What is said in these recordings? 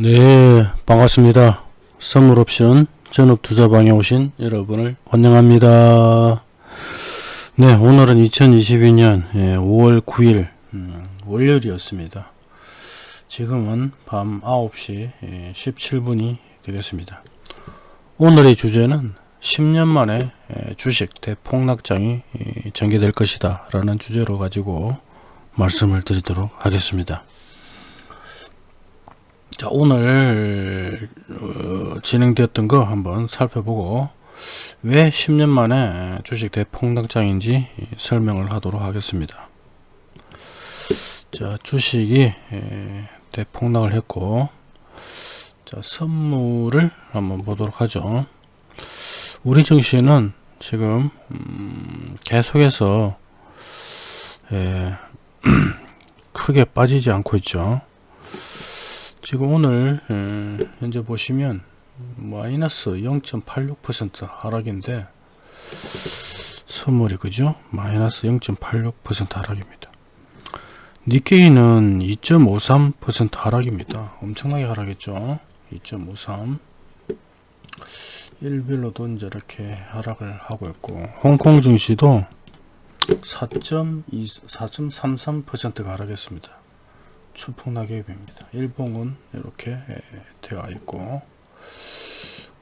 네 반갑습니다. 선물옵션 전업투자방에 오신 여러분을 환영합니다. 네 오늘은 2022년 5월 9일 음, 월요일이었습니다. 지금은 밤 9시 17분이 되겠습니다. 오늘의 주제는 10년 만에 주식 대폭락장이 전개될 것이다 라는 주제로 가지고 말씀을 드리도록 하겠습니다 자 오늘 어, 진행되었던 거 한번 살펴보고 왜 10년 만에 주식 대폭락장인지 설명을 하도록 하겠습니다. 자 주식이 에, 대폭락을 했고 자 선물을 한번 보도록 하죠. 우리 증시는 지금 음, 계속해서 에, 크게 빠지지 않고 있죠 지금 오늘 현재 보시면 마이너스 0.86% 하락인데 선물이 그죠? 마이너스 0.86% 하락입니다. 니케이는 2.53% 하락입니다. 엄청나게 하락했죠? 2.53 일별로도 이제 이렇게 하락을 하고 있고 홍콩 증시도 4.33%가 하락했습니다 추풍낙엽입니다. 일봉은 이렇게 되어 있고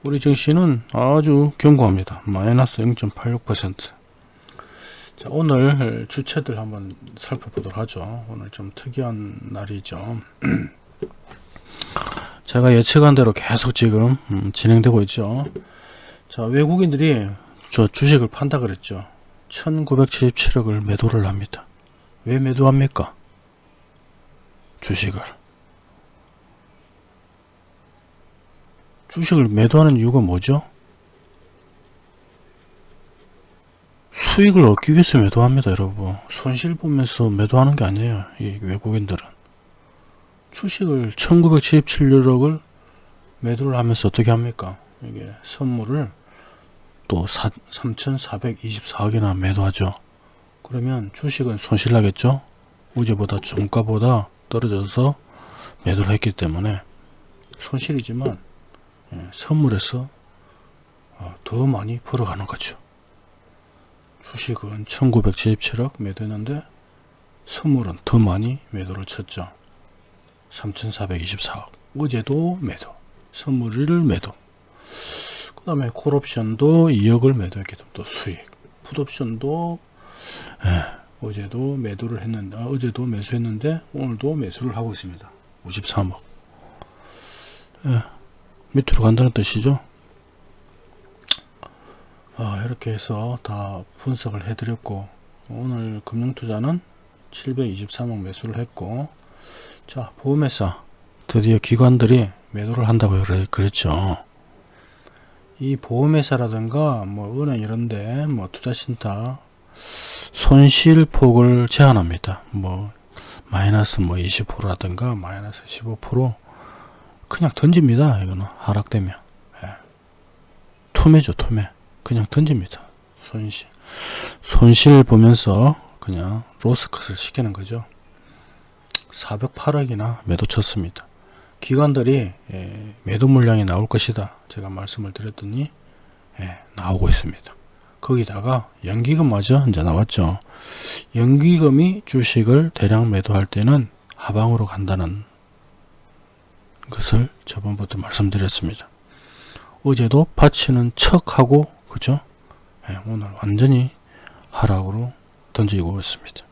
우리 증시는 아주 견고합니다. 마이너스 0.86% 자, 오늘 주체들 한번 살펴보도록 하죠. 오늘 좀 특이한 날이죠. 제가 예측한 대로 계속 지금 음, 진행되고 있죠. 자, 외국인들이 저 주식을 판다 그랬죠. 1977억을 매도를 합니다. 왜 매도합니까? 주식을. 주식을 매도하는 이유가 뭐죠? 수익을 얻기 위해서 매도합니다 여러분. 손실 보면서 매도하는 게 아니에요 이 외국인들은. 주식을 1977억을 매도를 하면서 어떻게 합니까? 이게 선물을 또 3424억이나 매도하죠. 그러면 주식은 손실 나겠죠? 어제보다 종가보다 떨어져서 매도를 했기 때문에 손실이지만 예, 선물에서 어, 더 많이 벌어가는 거죠. 주식은 1977억 매도했는데 선물은 더 많이 매도를 쳤죠. 3424억 어제도 매도 선물을 매도 그 다음에 콜옵션도 2억을 매도했기 때문에 또 수익 풋옵션도 예, 어제도 매도를 했는데 아, 어제도 매수했는데 오늘도 매수를 하고 있습니다. 53억. 예, 밑으로 간다는 뜻이죠? 아, 이렇게 해서 다 분석을 해 드렸고 오늘 금융투자는 723억 매수를 했고 자 보험회사 드디어 기관들이 매도를 한다고 그랬죠. 이 보험회사라든가 뭐 은행 이런데 뭐 투자신탁 손실폭을 제한합니다. 뭐 마이너스 뭐 20%라든가 마이너스 15% 그냥 던집니다. 이거는 하락되면 예. 투매죠 투매 그냥 던집니다. 손실 손실 보면서 그냥 로스컷을 시키는 거죠. 408억이나 매도 쳤습니다. 기관들이 예, 매도 물량이 나올 것이다. 제가 말씀을 드렸더니 예, 나오고 있습니다. 거기다가 연기금마저 이제 나왔죠. 연기금이 주식을 대량 매도할 때는 하방으로 간다는 것을 저번부터 말씀드렸습니다. 어제도 파치는 척하고 그죠? 네, 오늘 완전히 하락으로 던지고 있습니다.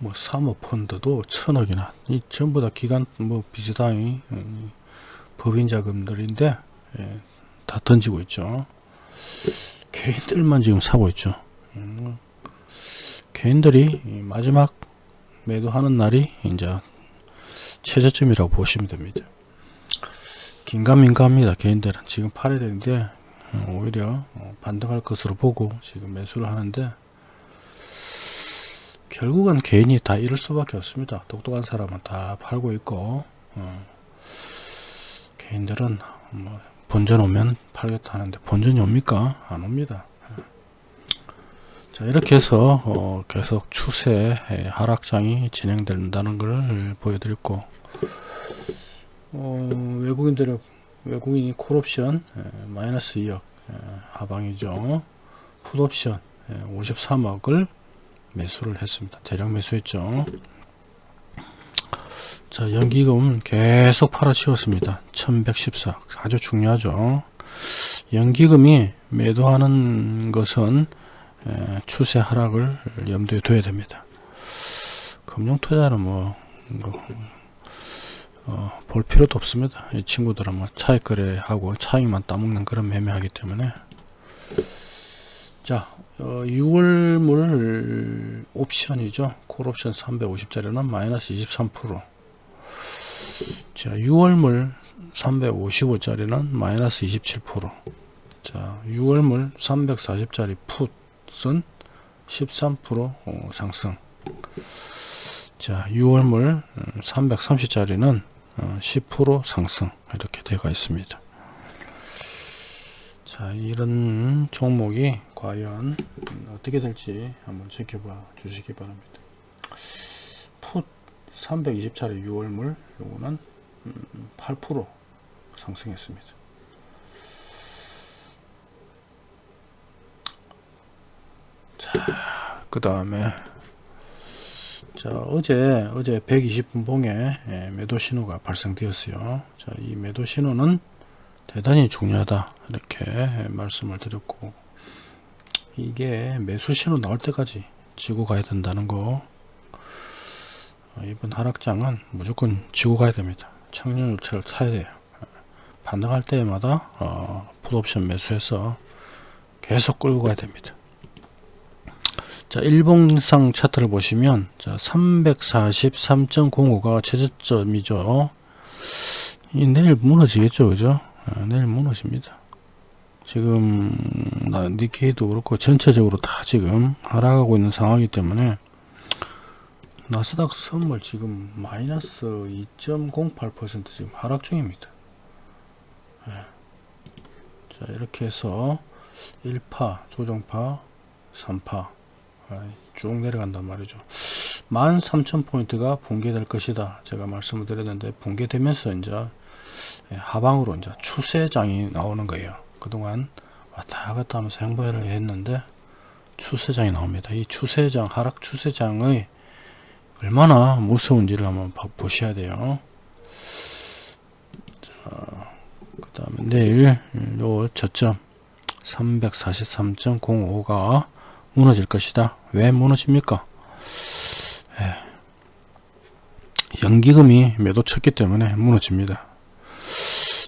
뭐 사모펀드도 천억이나 이 전부 다 기간 뭐 비슷한 음, 법인 자금들인데 예, 다 던지고 있죠. 개인들만 지금 사고 있죠. 음, 개인들이 마지막 매도하는 날이 이제 최저점이라고 보시면 됩니다. 긴가민가합니다. 개인들은 지금 팔아야 되는데 어, 오히려 어, 반등할 것으로 보고 지금 매수를 하는데 결국은 개인이 다 이럴 수밖에 없습니다. 똑똑한 사람은 다 팔고 있고 어, 개인들은 뭐 본전 오면 팔겠다 하는데 본전이 옵니까? 안 옵니다. 자 이렇게 해서 어, 계속 추세 하락장이 진행된다는 것을 보여드렸고 어, 외국인들의 외국인이 콜옵션 예, 마이너스 2억 예, 하방이죠. 풋옵션 예, 53억을 매수를 했습니다. 대량 매수했죠. 자 연기금 계속 팔아치웠습니다. 1114 아주 중요하죠. 연기금이 매도하는 것은 에, 추세 하락을 염두에 둬야 됩니다. 금융 투자는 뭐, 뭐 어, 볼 필요도 없습니다. 이 친구들은 뭐 차익 거래하고 차익만 따먹는 그런 매매하기 때문에 자 어, 6월물 옵션이죠. 콜옵션 350짜리는 마이너스 23% 자 6월물 355짜리는 마이너스 27%자 6월물 340짜리 풋은 13% 어, 상승. 자 6월물 330짜리는 10% 상승. 이렇게 되어 있습니다. 자 이런 종목이 과연 어떻게 될지 한번 지켜봐 주시기 바랍니다. 풋 320짜리 6월물 요거는 8% 상승했습니다 자, 그 다음에 자 어제 어제 120분 봉에 예, 매도 신호가 발생되었어요. 자, 이 매도 신호는 대단히 중요하다 이렇게 말씀을 드렸고 이게 매수 신호 나올 때까지 지고 가야 된다는 거 어, 이번 하락장은 무조건 지고 가야 됩니다. 청년율체를 사야 돼요. 반등할 때마다 어, 풋옵션 매수해서 계속 끌고 가야 됩니다. 자, 일봉상 차트를 보시면 자, 343.05가 최저점이죠. 이 내일 무너지겠죠, 그죠? 아, 내일 무너집니다. 지금 니케이도 그렇고 전체적으로 다 지금 하락하고 있는 상황이기 때문에 나스닥 선물 지금 마이너스 2.08% 지금 하락 중입니다. 네. 자 이렇게 해서 1파, 조정파, 3파 쭉 내려간단 말이죠 13,000포인트가 붕괴될 것이다 제가 말씀을 드렸는데 붕괴되면서 이제 예, 하방으로 이제 추세장이 나오는 거예요 그동안 왔다 갔다 하면서 행보를 했는데 추세장이 나옵니다 이 추세장 하락 추세장의 얼마나 무서운지를 한번 보셔야 돼요 그 다음에 내일 요 저점 343.05가 무너질 것이다. 왜 무너집니까? 예. 연기금이 매도 쳤기 때문에 무너집니다.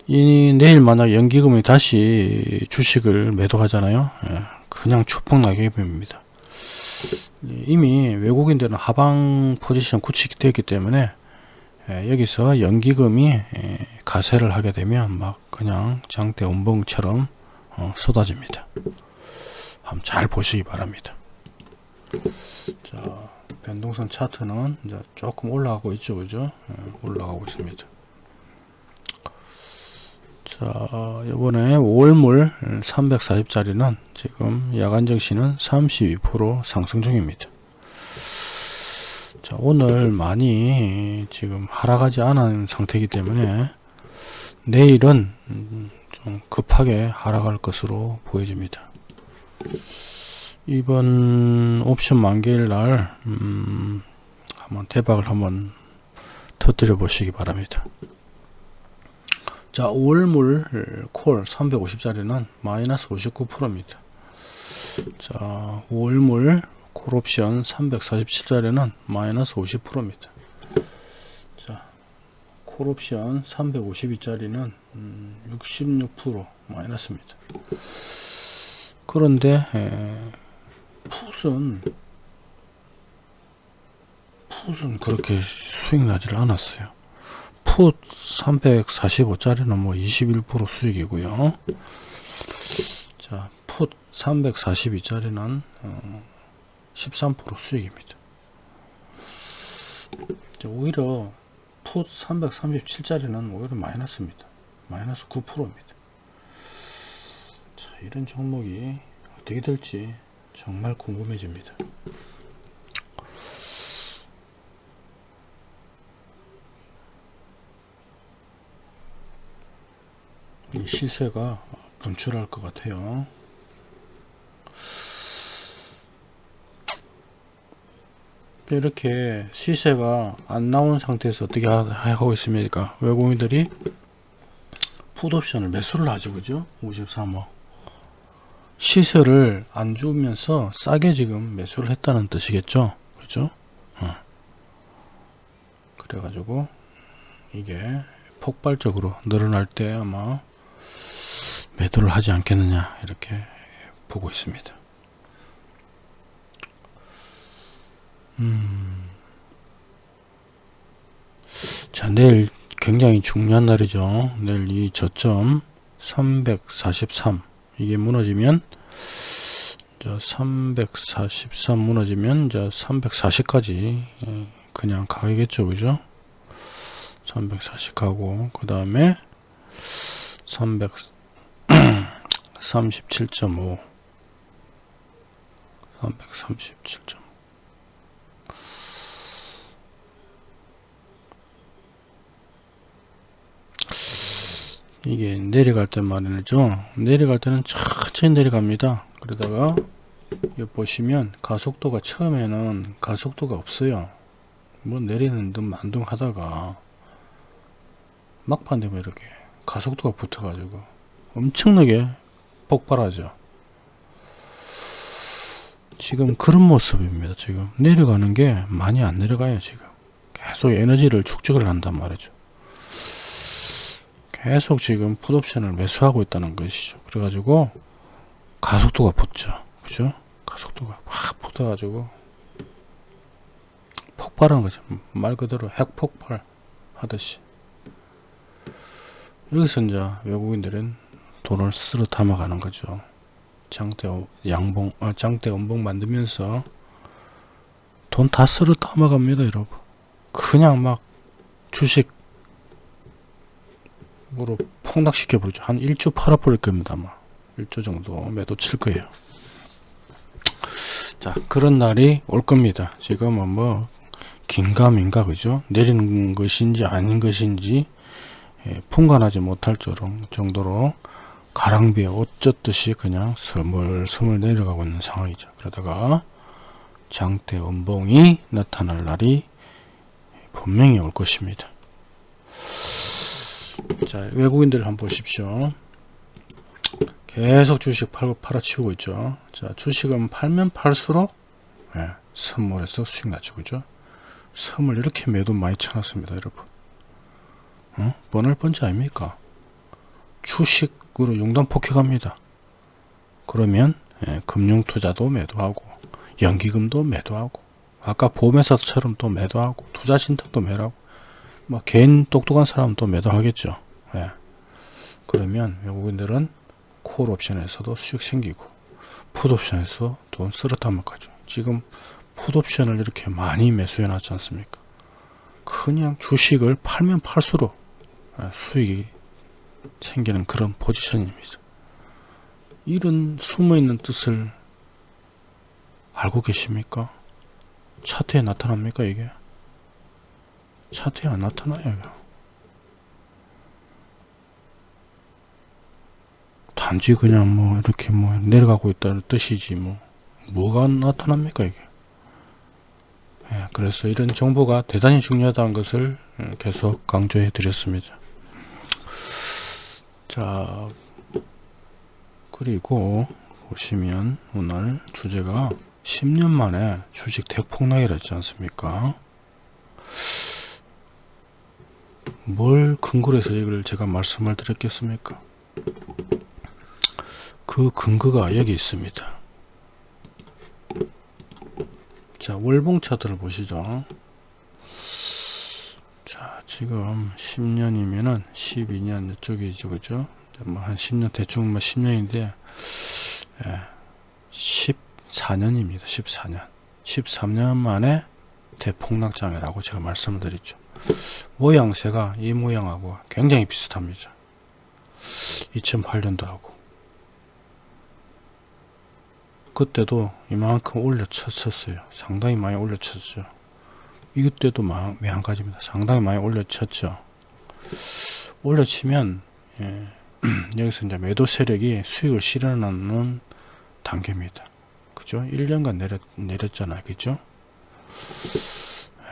이 내일 만약 연기금이 다시 주식을 매도하잖아요. 예. 그냥 추풍나게 됩니다. 이미 외국인들은 하방 포지션 구축이 되기 때문에 예, 여기서 연기금이 예, 가세를 하게 되면 막 그냥 장대 운봉처럼 어, 쏟아집니다. 한번 잘 보시기 바랍니다. 자, 변동선 차트는 이제 조금 올라가고 있죠, 그죠? 네, 올라가고 있습니다. 자, 이번에 5월물 340짜리는 지금 야간 정시는 32% 상승 중입니다. 자, 오늘 많이 지금 하락하지 않은 상태이기 때문에 내일은 좀 급하게 하락할 것으로 보여집니다. 이번 옵션 만기일 날 음, 한번 대박을 한번 터뜨려 보시기 바랍니다 자 5월물 콜 350짜리는 마이너스 59%입니다. 자 5월물 콜옵션 347짜리는 마이너스 50%입니다. 자 콜옵션 352짜리는 음, 66% 마이너스입니다. 그런데 에, 풋은 풋은 그렇게 수익 나질 않았어요 풋 345짜리는 뭐 21% 수익이고요. 자, 풋 342짜리는 어, 13% 수익입니다. 자, 오히려 풋 337짜리는 오히려 마이너스입니다. 마이너스 9%입니다. 자, 이런 종목이 어떻게 될지 정말 궁금해집니다. 이 시세가 분출할 것 같아요. 이렇게 시세가 안 나온 상태에서 어떻게 하- 하고 있습니까? 외국인들이 풋옵션을 매수를 하죠, 그죠? 53억. 시세를 안 주면서 싸게 지금 매수를 했다는 뜻이겠죠, 그죠? 어. 그래가지고 이게 폭발적으로 늘어날 때 아마 매도를 하지 않겠느냐 이렇게 보고 있습니다. 음. 자, 내일 굉장히 중요한 날이죠. 내일 이 저점 343 이게 무너지면 저343 무너지면 이제 340까지 그냥 가겠죠, 그죠? 340 가고 그 다음에 337.5 337.5 이게 내려갈 때 말이죠? 내려갈 때는 천천히 내려갑니다. 그러다가 여기 보시면 가속도가 처음에는 가속도가 없어요. 뭐 내리는 듯 만둥 하다가 막판 되면 이렇게 가속도가 붙어 가지고 엄청나게 폭발하죠 지금 그런 모습입니다 지금 내려가는 게 많이 안 내려가요 지금 계속 에너지를 축적을 한단 말이죠 계속 지금 풋옵션을 매수하고 있다는 것이죠. 그래가지고 가속도가 붙죠. 그죠? 가속도가 확 붙어가지고 폭발하는 거죠. 말 그대로 핵폭발 하듯이. 여기서 이제 외국인들은 돈을 스스로 담아 가는 거죠. 장대 양봉, 아, 장대 원봉 만들면서 돈 다 쓸어 담아 갑니다, 여러분. 그냥 막 주식 으로 폭락시켜 버리죠. 한 1조 팔아 버릴 겁니다. 아마 1조 정도 매도 칠 거예요. 자 그런 날이 올 겁니다. 지금은 뭐 긴가민가 그죠? 내리는 것인지 아닌 것인지 예, 풍간하지 못할 정도로 가랑비에 옷 젖듯이 그냥 스물스물 내려가고 있는 상황이죠. 그러다가 장대 원봉이 나타날 날이 분명히 올 것입니다. 자 외국인들 한번 보십시오 계속 주식 팔고 팔아치우고 있죠 자 주식은 팔면 팔수록 예, 선물에서 수익 났죠 그죠 선물 이렇게 매도 많이 쳐놨습니다 여러분 어? 번할 번지 아닙니까 주식으로 용단 폭격합니다 그러면 예, 금융투자도 매도하고 연기금도 매도하고 아까 보험회사처럼 또 매도하고 투자신탁도 매도하고 뭐 개인 똑똑한 사람은 또 매도하겠죠. 예. 그러면 외국인들은 콜 옵션에서도 수익 생기고 풋 옵션에서 돈 담아가죠. 지금 풋 옵션을 이렇게 많이 매수해 놨지 않습니까? 그냥 주식을 팔면 팔수록 예, 수익이 생기는 그런 포지션입니다. 이런 숨어있는 뜻을 알고 계십니까? 차트에 나타납니까 이게? 차트에 안 나타나요. 단지 그냥 뭐 이렇게 뭐 내려가고 있다는 뜻이지 뭐 뭐가 나타납니까 이게? 예, 그래서 이런 정보가 대단히 중요하다는 것을 계속 강조해 드렸습니다. 자 그리고 보시면 오늘 주제가 10년 만에 주식 대폭락이라 했지 않습니까? 뭘 근거로 해서 이걸 제가 말씀을 드렸겠습니까? 그 근거가 여기 있습니다. 자, 월봉 차트를 보시죠. 자, 지금 10년이면은 12년 이쪽이죠, 그죠? 뭐한 10년 대충 뭐 10년인데 예, 14년입니다. 14년. 13년 만에 대폭락장이라고 제가 말씀을 드렸죠. 모양새가 이 모양하고 굉장히 비슷합니다. 2008년도 하고 그때도 이만큼 올려쳤었어요. 상당히 많이 올려쳤죠. 이때도 마찬가지입니다. 상당히 많이 올려쳤죠. 올려치면 예, 여기서 이제 매도 세력이 수익을 실현하는 단계입니다. 그죠? 1년간 내렸, 내렸잖아요. 그죠?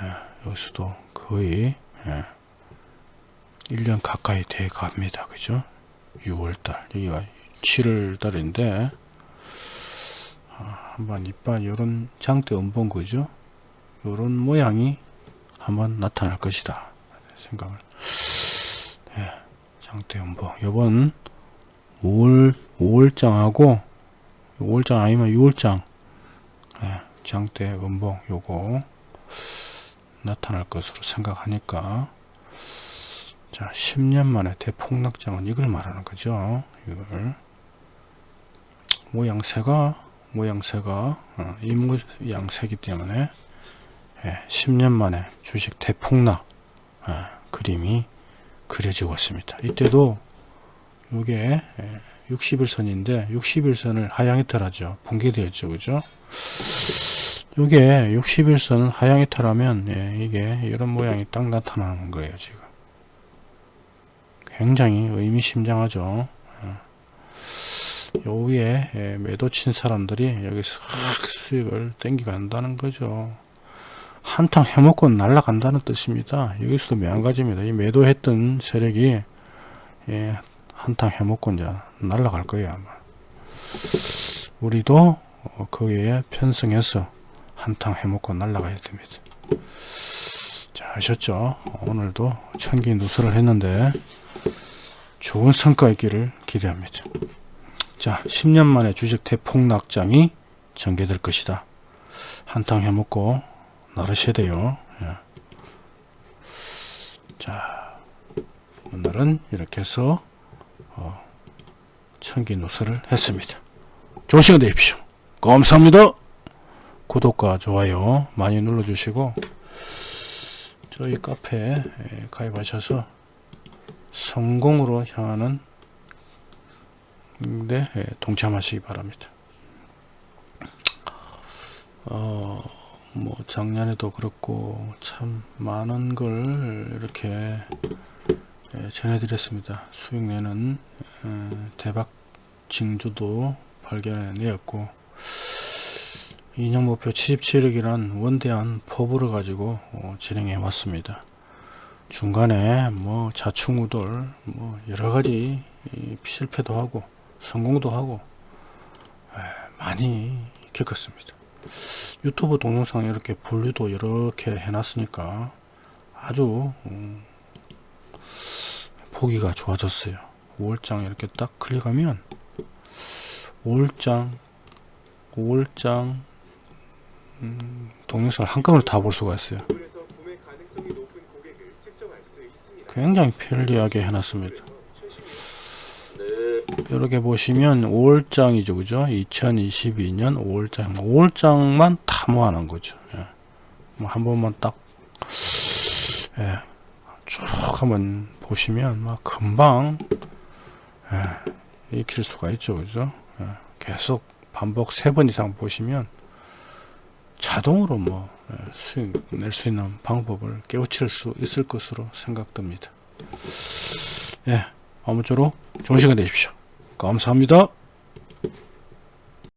예, 여기서도 거의 예, 1년 가까이 돼 갑니다. 그죠? 6월달 여기가 7월달인데 아, 한번 이빨 요런 장대 음봉 그죠? 요런 모양이 한번 나타날 것이다. 생각을. 예, 장대 음봉 요번 5월 5월장하고 5월장 아니면 6월장. 예, 장대 음봉 요거 나타날 것으로 생각하니까. 자 10년 만에 대폭락장은 이걸 말하는 거죠. 이걸. 모양새가 모양새가 어, 이 모양새기 때문에 예, 10년 만에 주식 대폭락 예, 그림이 그려지고 있습니다. 이때도 이게 60일선인데 60일선을 하향이탈하죠. 붕괴되었죠. 그죠? 이게 60일선을 하향이탈하면 예, 이게 이런 모양이 딱 나타나는 거예요 지금. 굉장히 의미심장하죠. 요 위에 예, 매도 친 사람들이 여기서 확 수익을 땡겨 간다는 거죠 한탕 해먹고 날아간다는 뜻입니다. 여기서도 매한가지입니다. 이 매도했던 세력이 예, 한탕 해먹고 이제 날아갈 거예요 아마. 우리도 어, 거기에 편성해서 한탕 해먹고 날아가야 됩니다. 자 아셨죠? 오늘도 천기 누설을 했는데 좋은 성과 있기를 기대합니다. 자 10년 만에 주식 대폭락장이 전개될 것이다. 한탕 해먹고 나르셔야 돼요 예. 자 오늘은 이렇게 해서 어, 천기 누설을 했습니다 좋은 시간 되십시오 감사합니다 구독과 좋아요 많이 눌러주시고 저희 카페에 가입하셔서 성공으로 향하는 데 동참하시기 바랍니다. 어, 뭐 작년에도 그렇고 참 많은 걸 이렇게 전해드렸습니다. 수익 내는 대박 징조도 발견해내었고 인형 목표 77억이란 원대한 포부를 가지고 어, 진행해 왔습니다. 중간에 뭐 자충우돌 뭐 여러가지 실패도 하고 성공도 하고 많이 겪었습니다. 유튜브 동영상 이렇게 분류도 이렇게 해놨으니까 아주 음, 보기가 좋아졌어요. 5월장 이렇게 딱 클릭하면 5월장 5월장 음, 동영상을 한꺼번에 다 볼 수가 있어요. 굉장히 편리하게 해놨습니다. 이렇게 보시면 5월장이죠 그죠 2022년 5월장 5월장만 다 모아놓은 거죠 예. 뭐한 번만 딱쭉 예. 한번 보시면 막 금방 예. 익힐 수가 있죠 그죠 예. 계속 반복 세 번 이상 보시면 자동으로 뭐 예, 수익 낼 수 있는 방법을 깨우칠 수 있을 것으로 생각됩니다 예. 아무쪼록 좋은 시간 되십시오. 감사합니다.